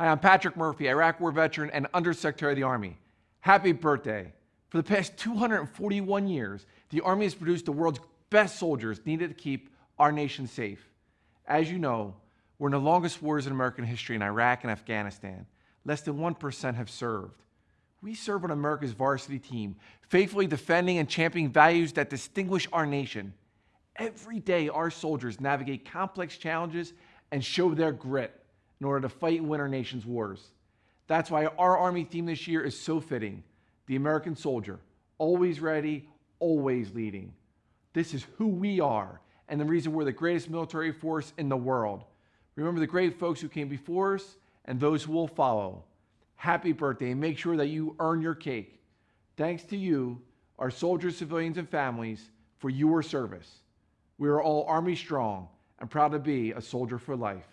Hi, I'm Patrick Murphy, Iraq War veteran and Undersecretary of the Army. Happy birthday. For the past 241 years, the Army has produced the world's best soldiers needed to keep our nation safe. As you know, we're in the longest wars in American history in Iraq and Afghanistan. Less than 1% have served. We serve on America's varsity team, faithfully defending and championing values that distinguish our nation. Every day, our soldiers navigate complex challenges and show their grit in order to fight and win our nation's wars. That's why our Army theme this year is so fitting the American soldier, always ready, always leading. This is who we are and the reason we're the greatest military force in the world. Remember the great folks who came before us and those who will follow. Happy birthday and make sure that you earn your cake. Thanks to you, our soldiers, civilians, and families, for your service. We are all Army strong and proud to be a soldier for life.